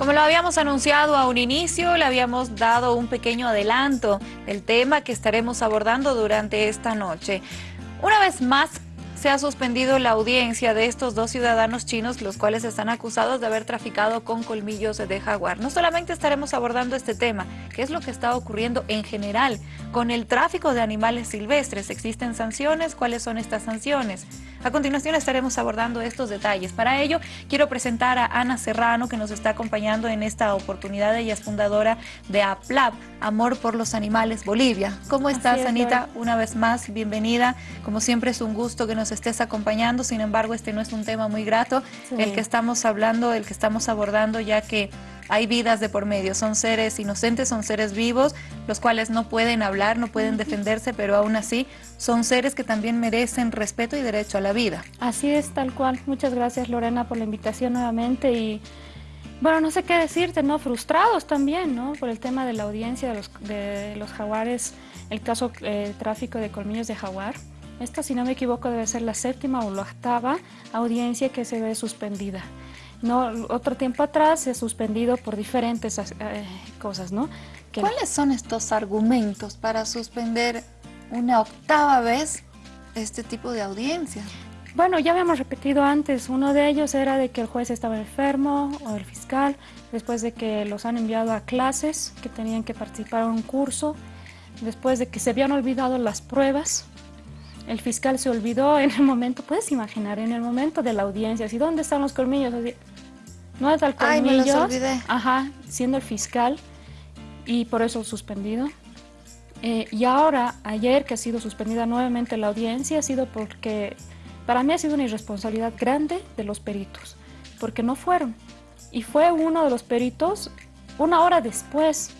Como lo habíamos anunciado a un inicio, le habíamos dado un pequeño adelanto del tema que estaremos abordando durante esta noche. Una vez más, se ha suspendido la audiencia de estos dos ciudadanos chinos, los cuales están acusados de haber traficado con colmillos de jaguar. No solamente estaremos abordando este tema, qué es lo que está ocurriendo en general con el tráfico de animales silvestres. ¿Existen sanciones? ¿Cuáles son estas sanciones? A continuación estaremos abordando estos detalles. Para ello, quiero presentar a Ana Serrano, que nos está acompañando en esta oportunidad. Ella es fundadora de APLAB, Amor por los Animales Bolivia. ¿Cómo estás, Anita? Una vez más, bienvenida. Como siempre, es un gusto que nos estés acompañando. Sin embargo, este no es un tema muy grato, el que estamos hablando, el que estamos abordando, ya que hay vidas de por medio, son seres inocentes, son seres vivos, los cuales no pueden hablar, no pueden defenderse, pero aún así son seres que también merecen respeto y derecho a la vida. Así es, tal cual. Muchas gracias Lorena por la invitación nuevamente y bueno, no sé qué decirte, ¿no? Frustrados también, ¿no? Por el tema de la audiencia de los, de los jaguares, el caso eh, tráfico de colmillos de jaguar. Esta, si no me equivoco, debe ser la séptima o la octava audiencia que se ve suspendida. No, otro tiempo atrás se ha suspendido por diferentes eh, cosas, ¿no? ¿Cuáles son estos argumentos para suspender una octava vez este tipo de audiencia? Bueno, ya habíamos repetido antes, uno de ellos era de que el juez estaba enfermo o el fiscal, después de que los han enviado a clases, que tenían que participar en un curso, después de que se habían olvidado las pruebas, el fiscal se olvidó en el momento, puedes imaginar, en el momento de la audiencia, así, ¿dónde están los colmillos? no es el colmillo, ajá, siendo el fiscal y por eso suspendido. Eh, y ahora, ayer que ha sido suspendida nuevamente la audiencia, ha sido porque para mí ha sido una irresponsabilidad grande de los peritos, porque no fueron. Y fue uno de los peritos una hora después.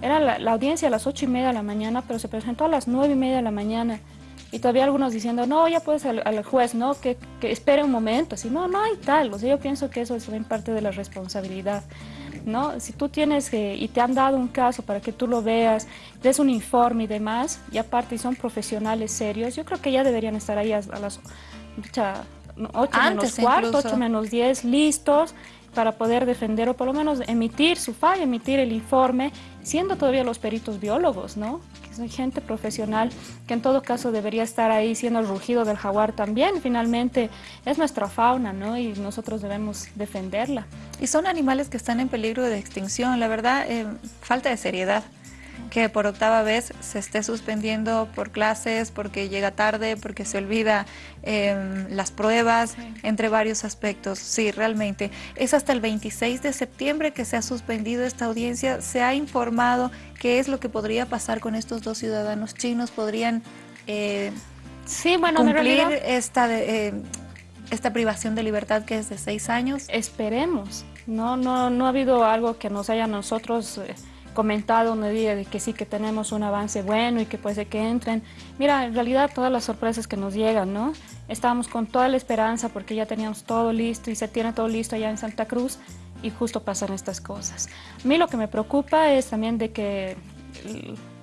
Era la, audiencia a las ocho y media de la mañana, pero se presentó a las nueve y media de la mañana. Y todavía algunos diciendo, no, ya puedes al, al juez, ¿no? Que, que, espere un momento. Así, no, no hay tal. O sea, yo pienso que eso es también parte de la responsabilidad. ¿no? Si tú tienes y te han dado un caso para que tú lo veas, des un informe y demás, y aparte son profesionales serios, yo creo que ya deberían estar ahí a, las 8 menos cuarto, 8 menos 10, listos para poder defender o por lo menos emitir su falla, emitir el informe, siendo todavía los peritos biólogos, ¿no? Que son gente profesional que en todo caso debería estar ahí siendo el rugido del jaguar también. Finalmente es nuestra fauna, ¿no? Y nosotros debemos defenderla. Y son animales que están en peligro de extinción, la verdad, eh, falta de seriedad que por octava vez se esté suspendiendo por clases, porque llega tarde, porque se olvida em, las pruebas, entre varios aspectos. Sí, realmente. Es hasta el 26 de septiembre que se ha suspendido esta audiencia. Se ha informado qué es lo que podría pasar con estos dos ciudadanos chinos. ¿Podrían eh, sí, bueno, cumplir esta... Eh, esta privación de libertad que es de seis años? Esperemos. No, no, no ha habido algo que nos haya nosotros eh, comentado un día de que sí que tenemos un avance bueno y que puede que entren. Mira, en realidad todas las sorpresas que nos llegan, ¿no? Estábamos con toda la esperanza porque ya teníamos todo listo y se tiene todo listo allá en Santa Cruz y justo pasan estas cosas. A mí lo que me preocupa es también de que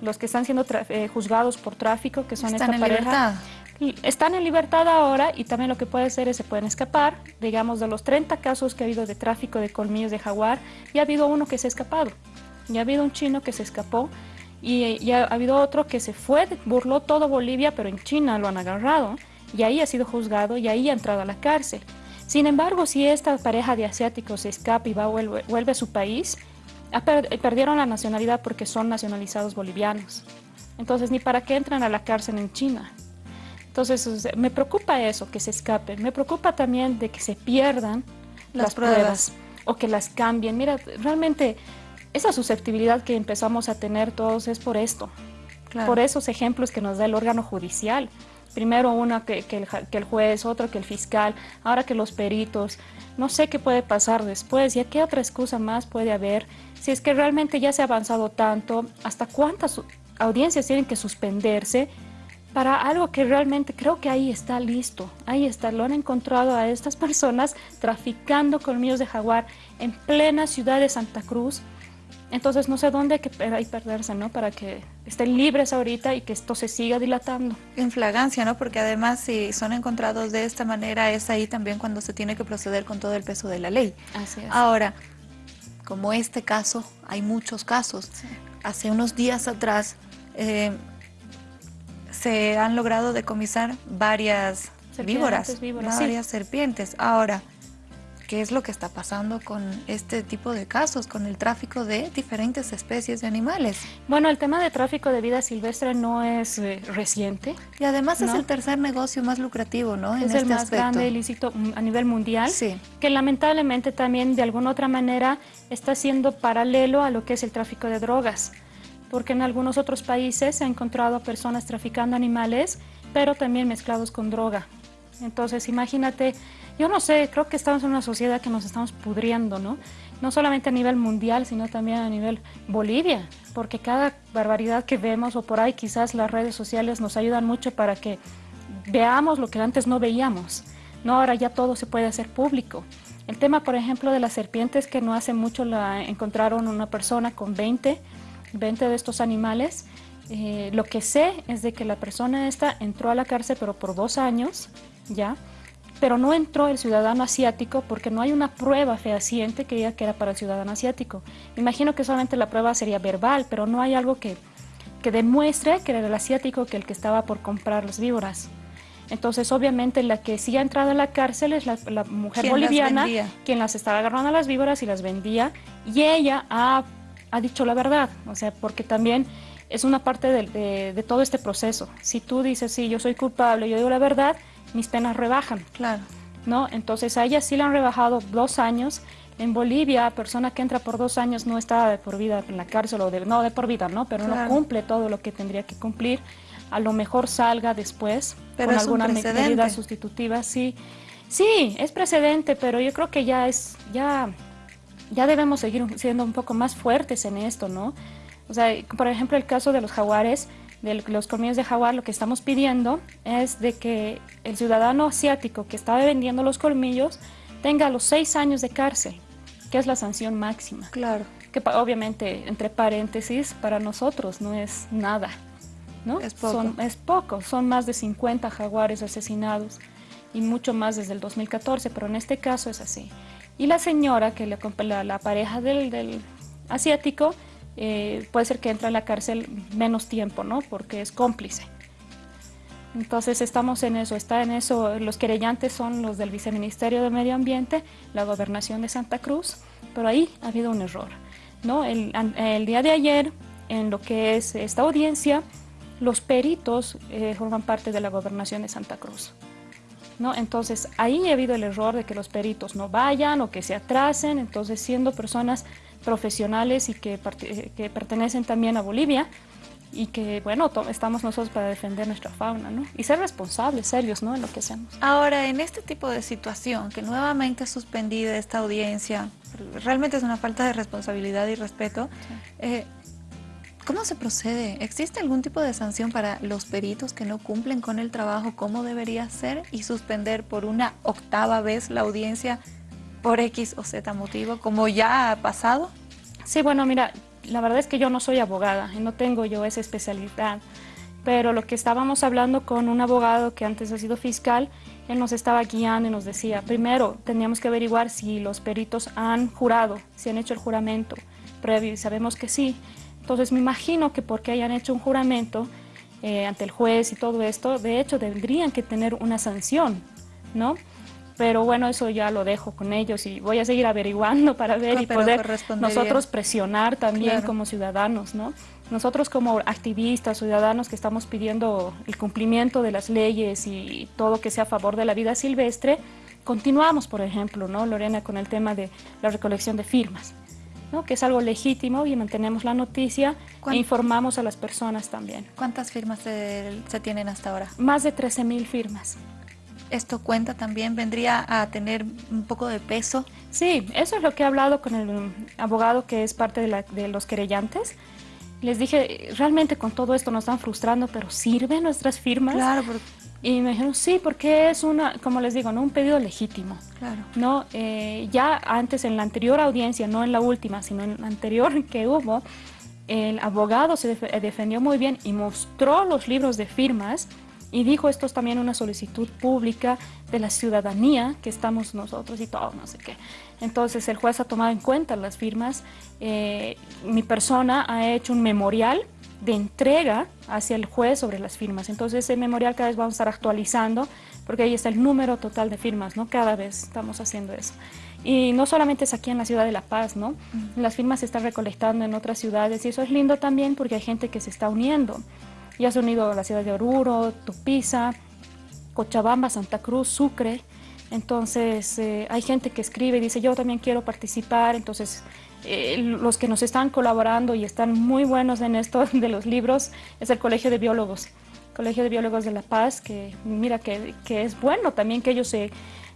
los que están siendo eh, juzgados por tráfico, que son están esta en Libertad. Están en libertad ahora y también lo que puede ser es se pueden escapar. Digamos, de los 30 casos que ha habido de tráfico de colmillos de jaguar, ya ha habido uno que se ha escapado. Ya ha habido un chino que se escapó y ya ha habido otro que se fue, burló todo Bolivia, pero en China lo han agarrado y ahí ha sido juzgado y ahí ha entrado a la cárcel. Sin embargo, si esta pareja de asiáticos se escapa y va, vuelve, vuelve a su país, perdieron la nacionalidad porque son nacionalizados bolivianos. Entonces, ni para qué entran a la cárcel en China. Entonces, me preocupa eso, que se escapen. Me preocupa también de que se pierdan las, pruebas o que las cambien. Mira, realmente esa susceptibilidad que empezamos a tener todos es por esto, por esos ejemplos que nos da el órgano judicial. Primero uno que, el, que, el, juez, otro que el fiscal, ahora que los peritos. No sé qué puede pasar después, y qué otra excusa más puede haber. Si es que realmente ya se ha avanzado tanto, ¿hasta cuántas audiencias tienen que suspenderse para algo que realmente creo que ahí está listo? Ahí está, lo han encontrado a estas personas traficando colmillos de jaguar en plena ciudad de Santa Cruz, entonces no sé dónde hay que perderse, ¿no? Para que estén libres ahorita y que esto se siga dilatando. En flagancia, ¿no? Porque además si son encontrados de esta manera es ahí también cuando se tiene que proceder con todo el peso de la ley. Así es. Ahora, como este caso, hay muchos casos. Hace unos días atrás eh, se han logrado decomisar varias víboras, varias serpientes. Ahora, qué es lo que está pasando con este tipo de casos, con el tráfico de diferentes especies de animales. Bueno, el tema de tráfico de vida silvestre no es eh, reciente. Y además es el tercer negocio más lucrativo, ¿no? Es el este más grande ilícito a nivel mundial, sí. que lamentablemente también de alguna otra manera está siendo paralelo a lo que es el tráfico de drogas porque en algunos otros países se ha encontrado personas traficando animales, pero también mezclados con droga. Entonces, imagínate yo no sé, creo que estamos en una sociedad que nos estamos pudriendo, ¿no? No solamente a nivel mundial, sino también a nivel Bolivia, porque cada barbaridad que vemos o por ahí quizás las redes sociales nos ayudan mucho para que veamos lo que antes no veíamos. No, ahora ya todo se puede hacer público. El tema, por ejemplo, de las serpientes, que no hace mucho la encontraron una persona con 20, 20 de estos animales. Eh, lo que sé es de que la persona esta entró a la cárcel, pero por dos años, ¿ya? Pero no entró el ciudadano asiático porque no hay una prueba fehaciente que diga que era para el ciudadano asiático. Imagino que solamente la prueba sería verbal, pero no hay algo que, que demuestre que era el asiático que el que estaba por comprar las víboras. Entonces, obviamente, la que sí ha entrado a la cárcel es la, mujer boliviana, quien las estaba agarrando a las víboras y las vendía, y ella ha, ha dicho la verdad, o sea, porque también es una parte de, de, todo este proceso. Si tú dices, sí, yo soy culpable, yo digo la verdad, mis penas rebajan. Claro. ¿no? Entonces a ella sí le han rebajado dos años. En Bolivia, persona que entra por dos años no está de por vida en la cárcel, o de, no de por vida, ¿no? Pero no cumple todo lo que tendría que cumplir. A lo mejor salga después pero con alguna medida sustitutiva. Sí, sí, es precedente, pero yo creo que ya es, ya, ya debemos seguir siendo un poco más fuertes en esto, ¿no? O sea, por ejemplo, el caso de los jaguares, de los colmillos de jaguar, lo que estamos pidiendo es de que el ciudadano asiático que estaba vendiendo los colmillos tenga los seis años de cárcel, que es la sanción máxima. Claro. Que obviamente, entre paréntesis, para nosotros no es nada, ¿no? Es poco. Son, es poco, son más de 50 jaguares asesinados y mucho más desde el 2014, pero en este caso es así. Y la señora, que le, la, la pareja del, del asiático, eh, puede ser que entre a la cárcel menos tiempo, ¿no? Porque es cómplice. Entonces estamos en eso, está en eso, los querellantes son los del Viceministerio de Medio Ambiente, la Gobernación de Santa Cruz, pero ahí ha habido un error. ¿no? El, día de ayer, en lo que es esta audiencia, los peritos eh, forman parte de la Gobernación de Santa Cruz. ¿no? Entonces ahí ha habido el error de que los peritos no vayan o que se atrasen, entonces siendo personas profesionales y que, que pertenecen también a Bolivia y que, bueno, estamos nosotros para defender nuestra fauna, ¿no? Y ser responsables, serios, ¿no? En lo que hacemos. Ahora, en este tipo de situación, que nuevamente ha suspendido esta audiencia, realmente es una falta de responsabilidad y respeto, eh, ¿cómo se procede? ¿Existe algún tipo de sanción para los peritos que no cumplen con el trabajo como debería ser y suspender por una octava vez la audiencia por X o Z motivo, como ya ha pasado? Sí, bueno, mira, la verdad es que yo no soy abogada no tengo yo esa especialidad, pero lo que estábamos hablando con un abogado que antes ha sido fiscal, él nos estaba guiando y nos decía, primero teníamos que averiguar si los peritos han jurado, si han hecho el juramento previo y sabemos que sí. Entonces me imagino que porque hayan hecho un juramento eh, ante el juez y todo esto, de hecho tendrían que tener una sanción, ¿no? Pero bueno, eso ya lo dejo con ellos y voy a seguir averiguando para ver y poder nosotros presionar también como ciudadanos, ¿no? Nosotros como activistas, ciudadanos que estamos pidiendo el cumplimiento de las leyes y todo que sea a favor de la vida silvestre, continuamos, por ejemplo, ¿no, Lorena, con el tema de la recolección de firmas, ¿no? que es algo legítimo y mantenemos la noticia e informamos a las personas también. ¿Cuántas firmas se, se tienen hasta ahora? Más de 13 mil firmas esto cuenta también, vendría a tener un poco de peso. Sí, eso es lo que he hablado con el abogado que es parte de, los querellantes. Les dije, realmente con todo esto nos están frustrando, pero ¿sirven nuestras firmas? Claro. Y me dijeron, sí, porque es una, como les digo, ¿no? un pedido legítimo. Claro. ¿no? Eh, ya antes, en la anterior audiencia, no en la última, sino en la anterior que hubo, el abogado se defendió muy bien y mostró los libros de firmas Y dijo, esto es también una solicitud pública de la ciudadanía, que estamos nosotros y todo, no sé qué. Entonces el juez ha tomado en cuenta las firmas. Eh, mi persona ha hecho un memorial de entrega hacia el juez sobre las firmas. Entonces ese memorial cada vez vamos a estar actualizando, porque ahí está el número total de firmas, ¿no? Cada vez estamos haciendo eso. Y no solamente es aquí en la ciudad de La Paz, ¿no? Las firmas se están recolectando en otras ciudades y eso es lindo también porque hay gente que se está uniendo. Ya se han unido a la ciudad de Oruro, Tupiza, Cochabamba, Santa Cruz, Sucre. Entonces eh, hay gente que escribe y dice yo también quiero participar. Entonces eh, los que nos están colaborando y están muy buenos en esto de los libros es el Colegio de Biólogos. Colegio de Biólogos de La Paz, que mira que, que es bueno también que ellos se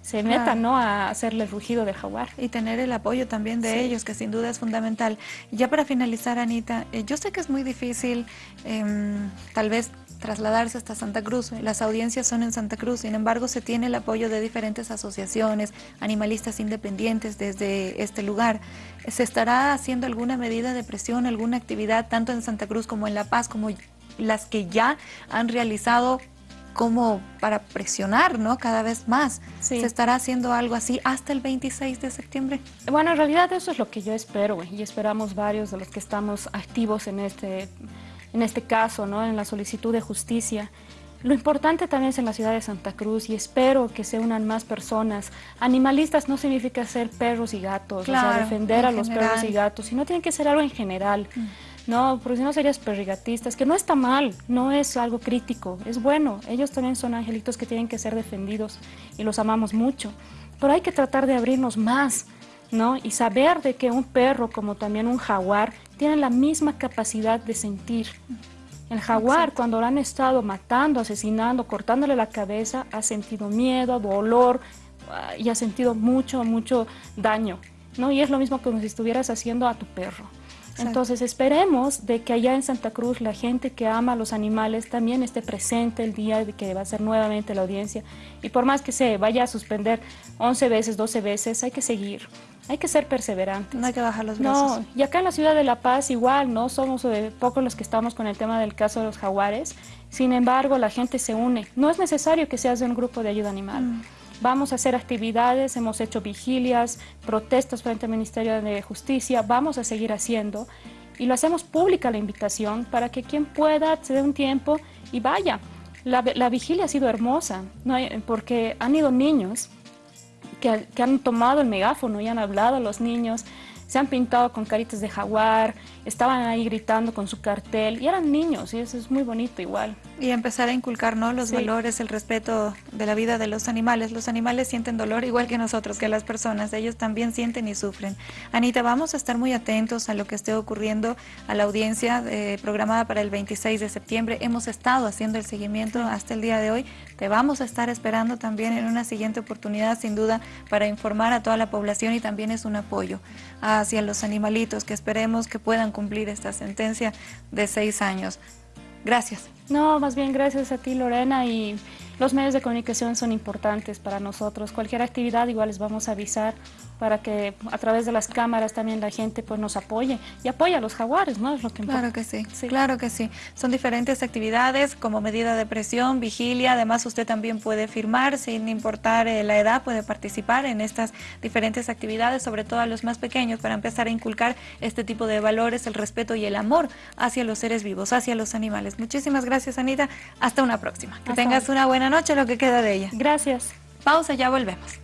se metan ¿no? a hacerle el rugido del jaguar. Y tener el apoyo también de ellos, que sin duda es fundamental. Ya para finalizar, Anita, eh, yo sé que es muy difícil em, tal vez trasladarse hasta Santa Cruz. Las audiencias son en Santa Cruz, sin embargo se tiene el apoyo de diferentes asociaciones, animalistas independientes desde este lugar. ¿Se estará haciendo alguna medida de presión, alguna actividad tanto en Santa Cruz como en La Paz, como las que ya han realizado como para presionar, ¿no? Cada vez más. ¿Se estará haciendo algo así hasta el 26 de septiembre? Bueno, en realidad eso es lo que yo espero y esperamos varios de los que estamos activos en este, en este caso, ¿no? En la solicitud de justicia. Lo importante también es en la ciudad de Santa Cruz y espero que se unan más personas. Animalistas no significa ser perros y gatos, o sea, defender a los perros y gatos, sino tiene que ser algo en general. Mm. No, porque si no serías perrigatistas, que no está mal, no es algo crítico, es bueno. Ellos también son angelitos que tienen que ser defendidos y los amamos mucho. Pero hay que tratar de abrirnos más, ¿no? Y saber de que un perro, como también un jaguar, tienen la misma capacidad de sentir. El jaguar, cuando lo han estado matando, asesinando, cortándole la cabeza, ha sentido miedo, dolor ah, y ha sentido mucho, mucho daño. ¿no? Y es lo mismo como si estuvieras haciendo a tu perro. Entonces esperemos de que allá en Santa Cruz la gente que ama a los animales también esté presente el día de que va a ser nuevamente la audiencia. Y por más que se vaya a suspender 11 veces, 12 veces, hay que seguir. Hay que ser perseverantes. No hay que bajar los brazos. No, y acá en la ciudad de La Paz igual, ¿no? Somos de pocos los que estamos con el tema del caso de los jaguares. Sin embargo, la gente se une. No es necesario que seas de un grupo de ayuda animal. Mm. Vamos a hacer actividades, hemos hecho vigilias, protestas frente al Ministerio de Justicia, vamos a seguir haciendo y lo hacemos pública la invitación para que quien pueda se dé un tiempo y vaya. La, vigilia ha sido hermosa, ¿no? porque han ido niños que, que han tomado el megáfono y han hablado a los niños, se han pintado con caritas de jaguar, estaban ahí gritando con su cartel y eran niños y eso es muy bonito igual. Y empezar a inculcar ¿no? los valores, el respeto de la vida de los animales. Los animales sienten dolor igual que nosotros, que las personas. Ellos también sienten y sufren. Anita, vamos a estar muy atentos a lo que esté ocurriendo a la audiencia eh, programada para el 26 de septiembre. Hemos estado haciendo el seguimiento hasta el día de hoy. Te vamos a estar esperando también en una siguiente oportunidad, sin duda, para informar a toda la población y también es un apoyo hacia los animalitos que esperemos que puedan cumplir esta sentencia de seis años. Gracias. No, más bien gracias a ti Lorena y los medios de comunicación son importantes para nosotros. Cualquier actividad igual les vamos a avisar para que a través de las cámaras también la gente pues nos apoye y apoya a los jaguares, ¿no? Es lo que claro que sí, claro que sí. Son diferentes actividades como medida de presión, vigilia, además usted también puede firmar sin importar eh, la edad, puede participar en estas diferentes actividades, sobre todo a los más pequeños, para empezar a inculcar este tipo de valores, el respeto y el amor hacia los seres vivos, hacia los animales. Muchísimas gracias Anita, hasta una próxima. Que tengas una buena noche, lo que queda de ella. Gracias. Pausa, ya volvemos.